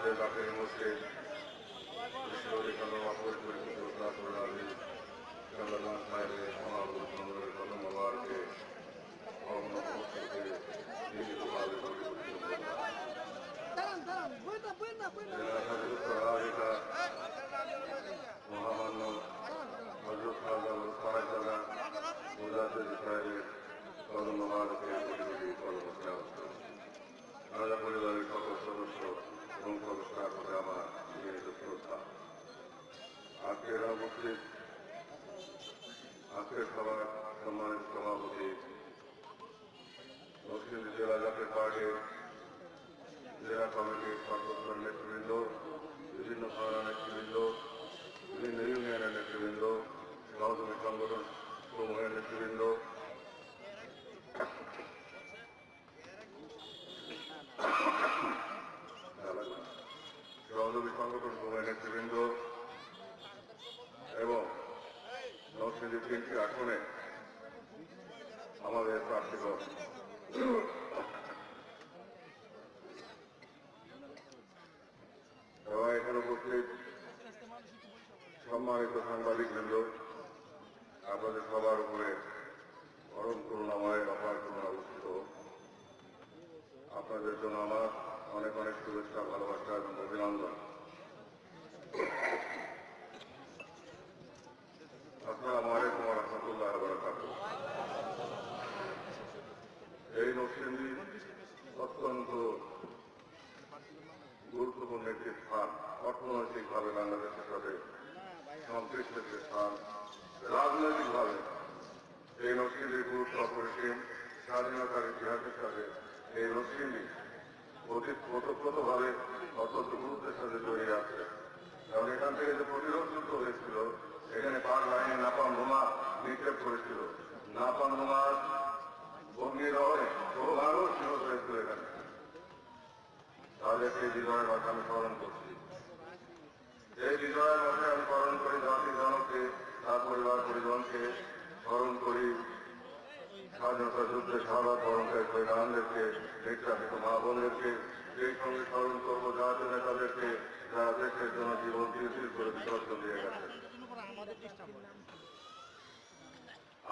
अपने डॉक्टर यूनुस के ईश्वरी कलम आपको पूरी योजना थोड़ा भी कलम साहब हमारे कलम हमारे के और हम के ये दुआ भी पूरी আজকের খাবার সম্মানিত তিনটি আসনে আমাদের প্রার্থীগণ এবং এখানে উপস্থিত সম্মানিত সাংবাদিক বৃন্দ আপনাদের সবার উপরে পরম করুণাময় অপার করুণা অবস্থিত আপনাদের জন্য আমার অনেক অনেক শুভেচ্ছা, ভালোবাসা এবং অভিনন্দন। রাজনৈতিকভাবে এই নরসিংদীর গুরুত্ব অপরিসীম স্বাধীনতার ইতিহাসের সাথে এই নরসিংদী অতি ওতপ্রোতভাবে অত্যন্ত গুরুত্বের সাথে জড়িয়ে আছে। কারণ এখান থেকে যে প্রতিরোধ যুদ্ধ হয়েছিল, এখানে পাক বাহিনী নাপাম বোমা নিক্ষেপ করেছিল। নাপাম বোমার অগ্নিরহরে বহু মানুষ নিহত হয়েছিল এখানে। তাদেরকে বিজয়ের মাঠে আমি স্মরণ করছি। এই বিজয়ের মাঠে আমি স্মরণ করি জাতি জনকে, তার পরিবার পরিজনকে স্মরণ করি। স্বাধীনতা যুদ্ধে সারা বরণকারী শহীদানদেরকে নির্যাতিত মা বোনদেরকে, সেই সঙ্গে স্মরণ করব জাতীয় নেতাদেরকে, যারা দেশের জন্য জীবন তিরতির করে বিসর্জন দিয়ে গেছে।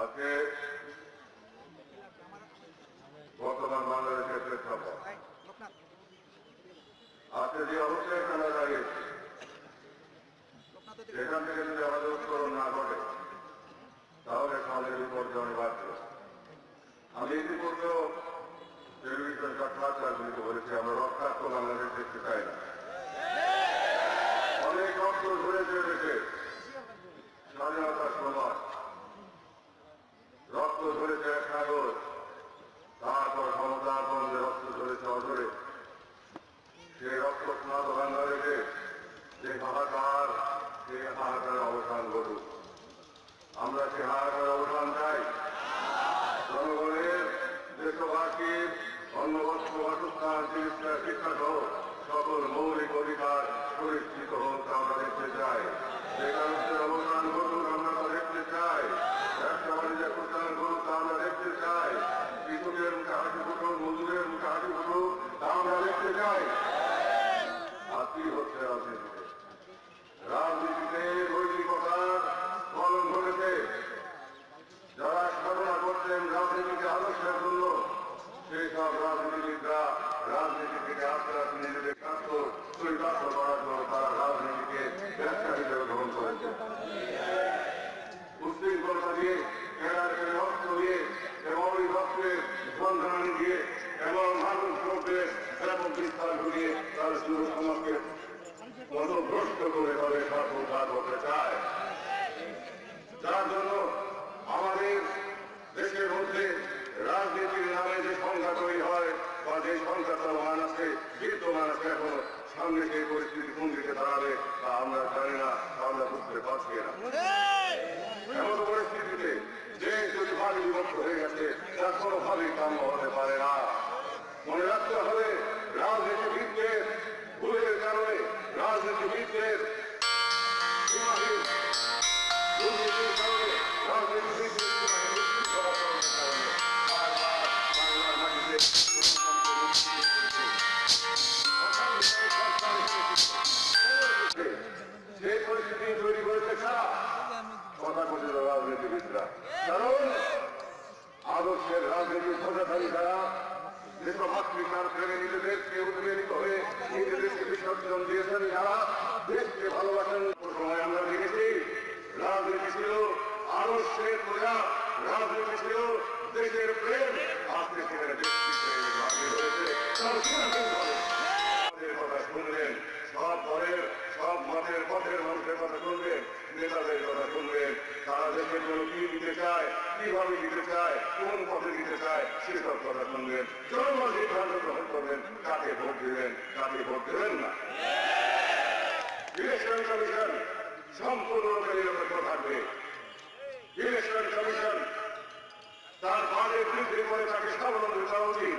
আজকে আমরা সে হাহাকারের অবসান চাই? জনগণের দেশবাসীর অন্নবস্ত্র, বাসস্থান, চিকিৎসা শিক্ষা সহ সকল মৌলিক অধিকার সুনিশ্চিত হোক, আমরা দেখতে চাই। পদভ্রষ্ট করে তাদের স্বার্থ উদ্ধার করতে চায়। যার জন্য আমাদের দেশের মধ্যে রাজনীতির নামে যে সংখ্যা তৈরি হয় বা যে সংখ্যা চলমান আছে, বিদ্যমান আছে এখনও, সামনে সেই পরিস্থিতি কোন দিকে দাঁড়াবে তা আমরা জানি না আমরা বুঝতে পারছি না। এমন পরিস্থিতিতে যে যদি ভাগে বিভক্ত হয়ে গেছে, তার কোনোভাবেই কাম্য হতে পারে না। মনে সেই পরিস্থিতি তৈরি করেছে কারা তথাকথিত রাজনীতিবিদরা। কারণ আদর্শের রাজনীতি সোজাধারী তারা দেশমাতৃকার প্রেমে নিজেদেরকে উদ্বেলিত হয়ে নিজেদেরকে বিসর্জন দিয়ে কীভাবে দিতে চায়, কোন পথে দিতে চায় সেসব কথা শুনবেন। সিদ্ধান্ত গ্রহণ করবেন কাকে ভোট দিবেন কাকে ভোট দেবেন না। ইলেকশন কমিশন সম্পূর্ণরূপে নিরপেক্ষ থাকবে। ইলেকশন কমিশন তার বাজেট বৃদ্ধি করে তাকে স্বাবলম্বী করা উচিত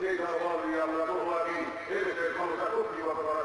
Llega la madre y habla todo aquí, eres el contrato y va a